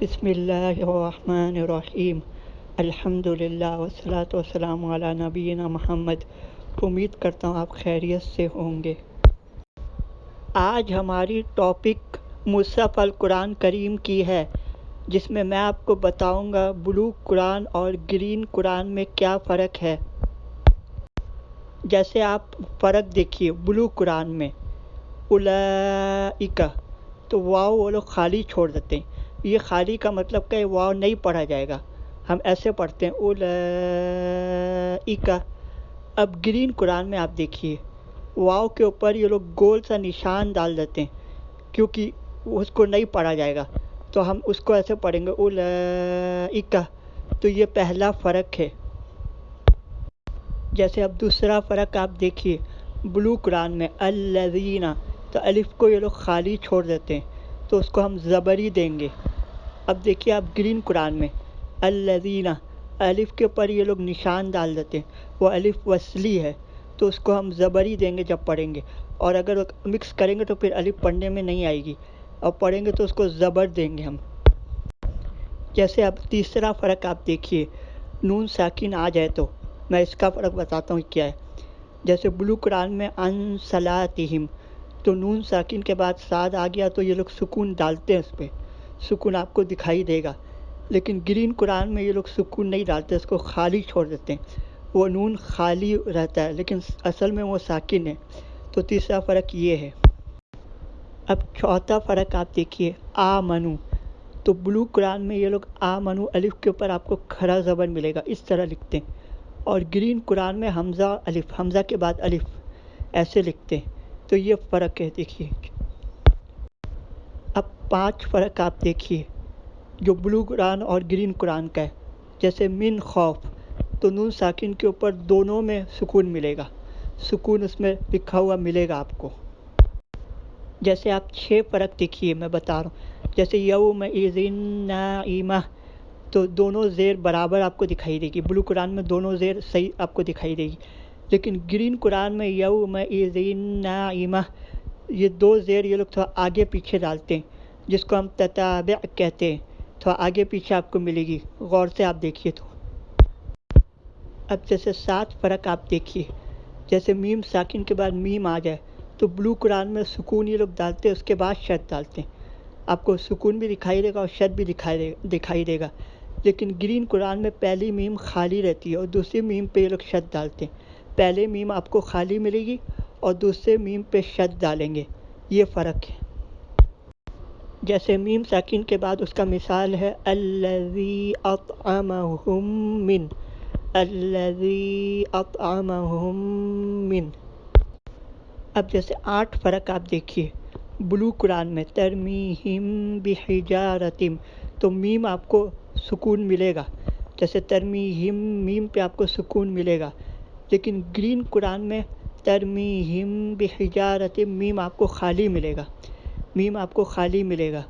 بسم اللہ الرحمن الرحیم۔ الحمد للہ وسلاۃ وسلام علی نبینا محمد۔ امید کرتا ہوں آپ خیریت سے ہوں گے۔ آج ہماری ٹاپک مصحف القرآن کریم کی ہے، جس میں میں آپ کو بتاؤں گا بلو قرآن اور گرین قرآن میں کیا فرق ہے۔ جیسے آپ فرق دیکھیے بلو قرآن میں۔ اولئک تو واؤ وہ لوگ خالی چھوڑ دیتے ہیں۔ یہ خالی کا مطلب کہ واؤ نہیں پڑھا جائے گا۔ ہم ایسے پڑھتے ہیں اولئک اب گرین قرآن میں آپ دیکھیے واؤ کے اوپر یہ لوگ گول سا نشان ڈال دیتے ہیں کیونکہ اس کو نہیں پڑھا جائے گا۔ تو ہم اس کو ایسے پڑھیں گے اولئک تو یہ پہلا فرق ہے۔ جیسے اب دوسرا فرق آپ دیکھیے، بلو قرآن میں الذین۔ تو الف کو یہ لوگ خالی چھوڑ دیتے ہیں، تو اس کو ہم زبری دیں گے۔ اب دیکھیے آپ گرین قرآن میں، الذین، الف کے اوپر یہ لوگ نشان ڈال دیتے ہیں، وہ الف وصلی ہے، تو اس کو ہم زبری دیں گے جب پڑھیں گے۔ اور اگر مکس کریں گے تو پھر الف پڑھنے میں نہیں آئے گی، اور پڑھیں گے تو اس کو زبر دیں گے ہم۔ جیسے اب تیسرا فرق آپ دیکھیے، نون ساکن آ جائے تو، میں اس کا فرق بتاتا ہوں کیا ہے۔ جیسے بلو قرآن میں ان صلاتہم، تو نون ساکن کے بعد ساد آ گیا تو یہ لوگ سکون ڈالتے ہیں اس پہ۔ سکون آپ کو دکھائی دے گا۔ لیکن گرین قرآن میں یہ لوگ سکون نہیں ڈالتے، اس کو خالی چھوڑ دیتے ہیں۔ وہ نون خالی رہتا ہے، لیکن اصل میں وہ ساکن ہے۔ تو تیسرا فرق یہ ہے۔ اب چوتھا فرق آپ دیکھیے آ منو تو بلو قرآن میں یہ لوگ آ منو الف کے اوپر آپ کو کھڑا زبر ملے گا، اس طرح لکھتے ہیں۔ اور گرین قرآن میں حمزہ الف، حمزہ کے بعد الف، ایسے لکھتے ہیں۔ تو یہ فرق ہے، دیکھیے۔ پانچ فرق آپ دیکھیے، جو بلو قرآن اور گرین قرآن کا ہے، جیسے من خوف، تو نون ساکن کے اوپر دونوں میں سکون ملے گا۔ سکون اس میں لکھا ہوا ملے گا آپ کو۔ جیسے آپ چھ فرق دیکھیے، میں بتا رہا ہوں۔ جیسے یوم ایزن نائمہ، تو دونوں زیر برابر آپ کو دکھائی دے گی۔ بلو قرآن میں دونوں زیر صحیح آپ کو دکھائی دے گی۔ لیکن گرین قرآن میں یوم ایزن نائمہ، یہ دو زیر یہ لوگ تھوڑا آگے پیچھے ڈالتے ہیں۔ جس کو ہم تتابع کہتے ہیں تھوڑا آگے پیچھے آپ کو ملے گی۔ غور سے آپ دیکھیے تو۔ اب جیسے سات فرق آپ دیکھیے۔ جیسے میم ساکن کے بعد میم آ جائے، تو بلو قرآن میں سکون یہ لوگ ڈالتے ہیں، اس کے بعد شد ڈالتے ہیں۔ آپ کو سکون بھی دکھائی دے گا اور شد بھی دکھائی دے دکھائی دے گا۔ لیکن گرین قرآن میں پہلی میم خالی رہتی ہے اور دوسری میم پہ یہ لوگ شد ڈالتے ہیں۔ پہلے میم آپ کو خالی ملے گی اور دوسرے میم پہ شد ڈالیں گے۔ یہ فرق ہے۔ جیسے میم ساکن کے بعد اس کا مثال ہے، الذی اطعمہم من، الذی اطعمہم من۔ اب جیسے آٹھ فرق آپ دیکھیے۔ بلو قرآن میں، ترمیہم بحجارتم تو میم آپ کو سکون ملے گا۔ جیسے ترمیہم، میم پہ آپ کو سکون ملے گا۔ لیکن گرین قرآن میں، ترمیہم بحجارتم میم آپ کو خالی ملے گا۔ میم آپ کو خالی ملے گا۔